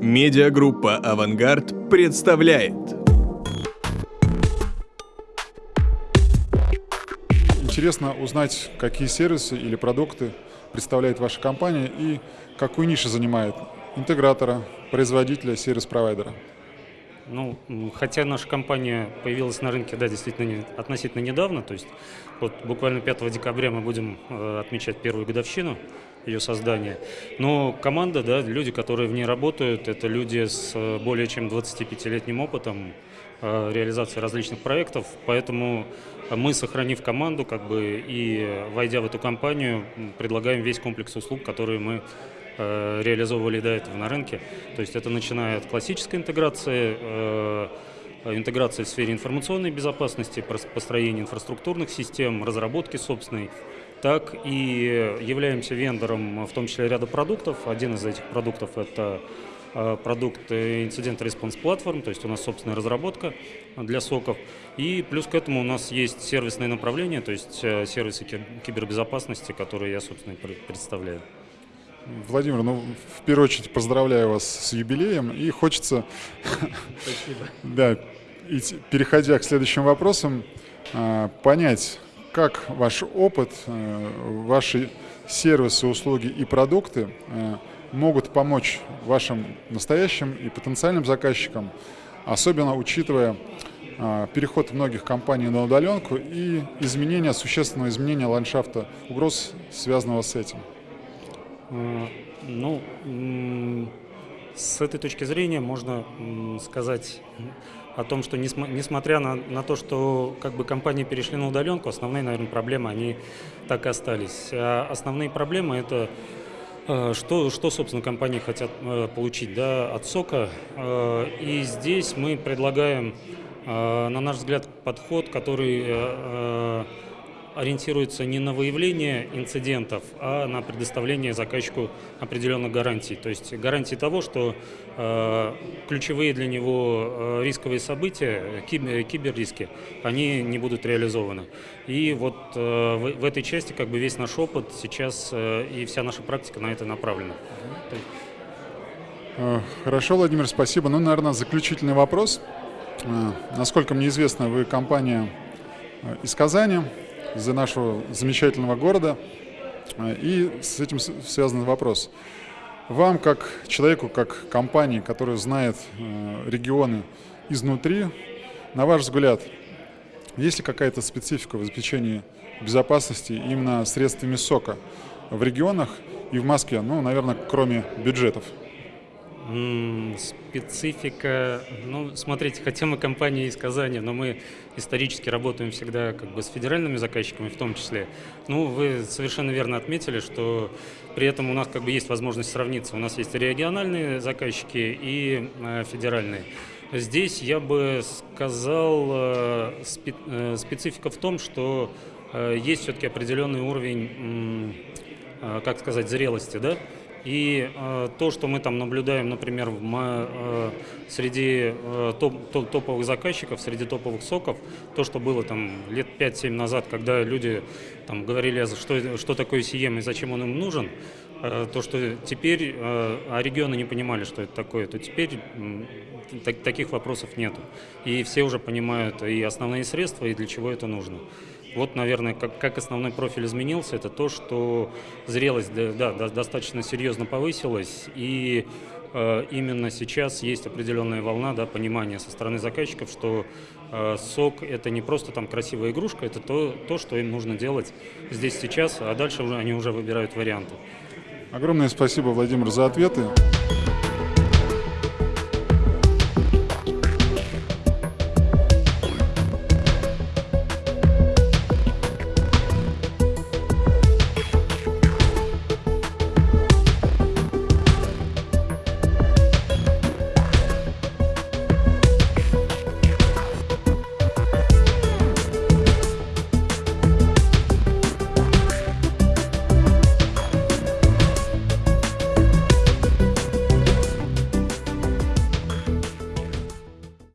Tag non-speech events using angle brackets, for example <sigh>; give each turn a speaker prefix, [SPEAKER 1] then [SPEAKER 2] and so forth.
[SPEAKER 1] Медиагруппа «Авангард» представляет.
[SPEAKER 2] Интересно узнать, какие сервисы или продукты представляет ваша компания и какую нишу занимает интегратора, производителя, сервис-провайдера.
[SPEAKER 3] Ну, хотя наша компания появилась на рынке, да, действительно, не, относительно недавно, то есть вот буквально 5 декабря мы будем э, отмечать первую годовщину ее создания. Но команда, да, люди, которые в ней работают, это люди с э, более чем 25-летним опытом э, реализации различных проектов, поэтому мы, сохранив команду, как бы и войдя в эту компанию, предлагаем весь комплекс услуг, которые мы реализовывали до этого на рынке. То есть это начиная от классической интеграции, э, интеграции в сфере информационной безопасности, построения инфраструктурных систем, разработки собственной, так и являемся вендором в том числе ряда продуктов. Один из этих продуктов – это э, продукт Incident Response Platform, то есть у нас собственная разработка для соков. И плюс к этому у нас есть сервисное направление, то есть сервисы кибербезопасности, которые я, собственно, представляю.
[SPEAKER 2] Владимир, ну, в первую очередь поздравляю вас с юбилеем и хочется, <laughs> да, и переходя к следующим вопросам, а, понять, как ваш опыт, а, ваши сервисы, услуги и продукты а, могут помочь вашим настоящим и потенциальным заказчикам, особенно учитывая переход многих компаний на удаленку и изменение, существенного изменения ландшафта угроз, связанного с этим.
[SPEAKER 3] Э, ну, с этой точки зрения можно сказать о том, что несмотря на, на то, что как бы компании перешли на удаленку, основные, наверное, проблемы, они так и остались. А основные проблемы – это э, что, что, собственно, компании хотят э, получить да, от сока. И здесь мы предлагаем, на наш взгляд, подход, который ориентируется не на выявление инцидентов, а на предоставление заказчику определенных гарантий. То есть гарантии того, что э, ключевые для него э, рисковые события, кибер, киберриски, они не будут реализованы. И вот э, в, в этой части как бы весь наш опыт сейчас э, и вся наша практика на это направлена.
[SPEAKER 2] Э, хорошо, Владимир, спасибо. Ну, наверное, заключительный вопрос. Э, насколько мне известно, вы компания э, из Казани, из-за нашего замечательного города. И с этим связан вопрос. Вам, как человеку, как компании, которая знает э, регионы изнутри, на ваш взгляд, есть ли какая-то специфика в обеспечении безопасности именно средствами сока в регионах и в Москве, ну, наверное, кроме бюджетов?
[SPEAKER 3] Специфика, ну, смотрите, хотя мы компания из Казани, но мы исторически работаем всегда как бы с федеральными заказчиками в том числе. Ну, вы совершенно верно отметили, что при этом у нас как бы есть возможность сравниться. У нас есть региональные заказчики и э, федеральные. Здесь я бы сказал, э, э, специфика в том, что есть все-таки определенный уровень, как сказать, зрелости, да, и э, то, что мы там наблюдаем, например, в, э, среди э, топ, топ, топовых заказчиков, среди топовых соков, то, что было там лет 5-7 назад, когда люди там говорили, что, что такое CM и зачем он им нужен, э, то, что теперь, э, а регионы не понимали, что это такое, то теперь э, так, таких вопросов нету. И все уже понимают и основные средства, и для чего это нужно. Вот, наверное, как, как основной профиль изменился, это то, что зрелость да, да, достаточно серьезно повысилась, и э, именно сейчас есть определенная волна да, понимания со стороны заказчиков, что э, сок – это не просто там красивая игрушка, это то, то, что им нужно делать здесь сейчас, а дальше уже они уже выбирают варианты.
[SPEAKER 2] Огромное спасибо, Владимир, за ответы.